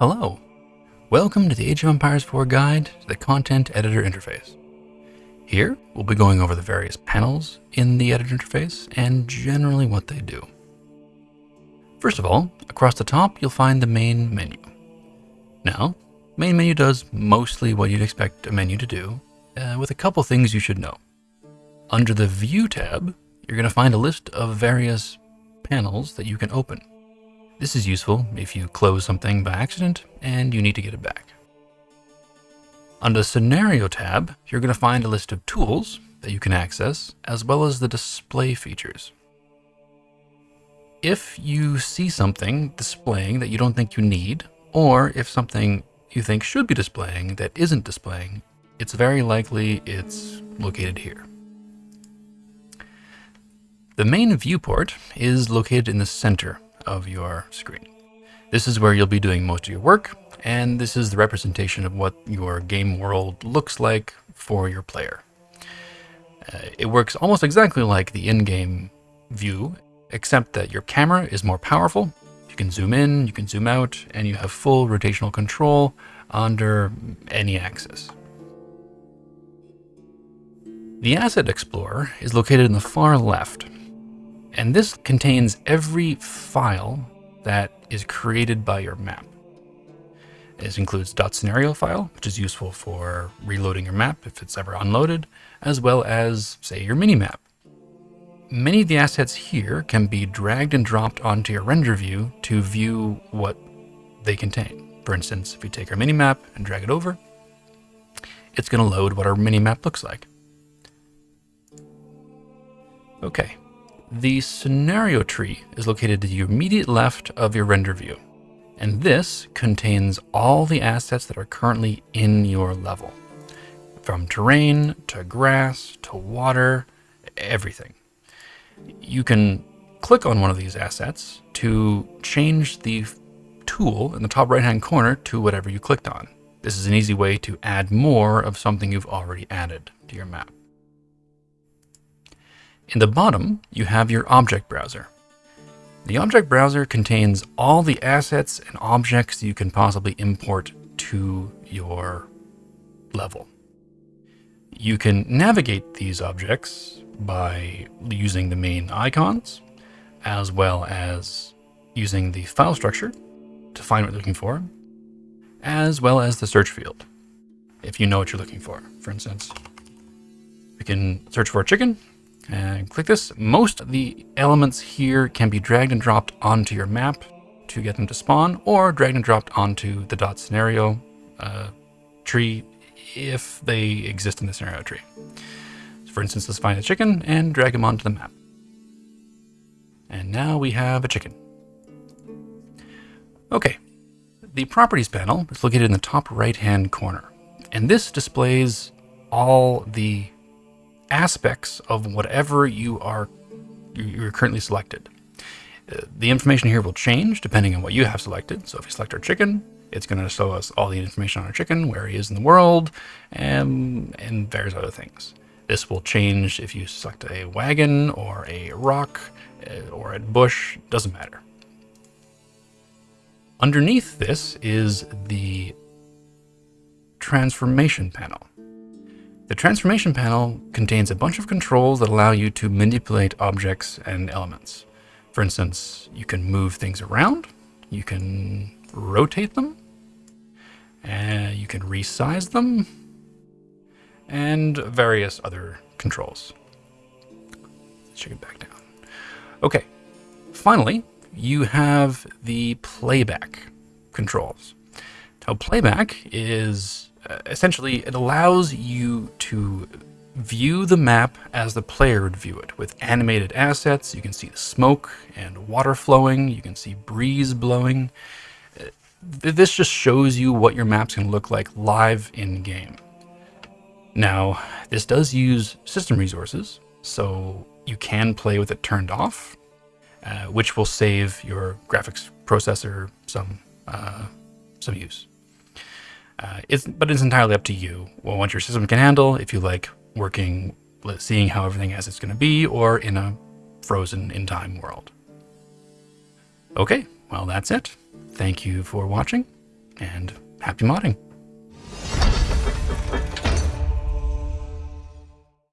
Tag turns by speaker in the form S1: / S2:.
S1: Hello. Welcome to the Age of Empires 4 guide to the content editor interface. Here, we'll be going over the various panels in the editor interface and generally what they do. First of all, across the top, you'll find the main menu. Now, main menu does mostly what you'd expect a menu to do, uh, with a couple things you should know. Under the View tab, you're going to find a list of various panels that you can open. This is useful if you close something by accident and you need to get it back. Under the Scenario tab, you're going to find a list of tools that you can access, as well as the display features. If you see something displaying that you don't think you need, or if something you think should be displaying that isn't displaying, it's very likely it's located here. The main viewport is located in the center of your screen. This is where you'll be doing most of your work, and this is the representation of what your game world looks like for your player. Uh, it works almost exactly like the in-game view, except that your camera is more powerful. You can zoom in, you can zoom out, and you have full rotational control under any axis. The Asset Explorer is located in the far left, and this contains every file that is created by your map. This includes .scenario file, which is useful for reloading your map if it's ever unloaded, as well as, say, your minimap. Many of the assets here can be dragged and dropped onto your render view to view what they contain. For instance, if we take our minimap and drag it over, it's going to load what our minimap looks like. Okay, the scenario tree is located to the immediate left of your render view, and this contains all the assets that are currently in your level, from terrain to grass to water, everything. You can click on one of these assets to change the tool in the top right hand corner to whatever you clicked on. This is an easy way to add more of something you've already added to your map. In the bottom, you have your object browser. The object browser contains all the assets and objects you can possibly import to your level. You can navigate these objects by using the main icons, as well as using the file structure to find what you're looking for, as well as the search field, if you know what you're looking for. For instance, we can search for a chicken, and click this. Most of the elements here can be dragged and dropped onto your map to get them to spawn, or dragged and dropped onto the dot scenario uh, tree if they exist in the scenario tree. So for instance, let's find a chicken and drag him onto the map. And now we have a chicken. Okay, the properties panel is located in the top right hand corner. And this displays all the aspects of whatever you are you're currently selected. Uh, the information here will change depending on what you have selected. So if you select our chicken, it's going to show us all the information on our chicken, where he is in the world, and, and various other things. This will change if you select a wagon or a rock uh, or a bush, doesn't matter. Underneath this is the transformation panel. The transformation panel contains a bunch of controls that allow you to manipulate objects and elements. For instance, you can move things around, you can rotate them, and you can resize them, and various other controls. Let's check it back down. Okay, finally, you have the playback controls. Now, playback is essentially, it allows you to view the map as the player would view it with animated assets. You can see the smoke and water flowing. You can see breeze blowing. Uh, this just shows you what your map's can look like live in game. Now, this does use system resources, so you can play with it turned off, uh, which will save your graphics processor some uh, some use. Uh, it's, but it's entirely up to you. What your system can handle, if you like working, seeing how everything as it's going to be, or in a frozen in time world. Okay, well, that's it. Thank you for watching. and happy modding.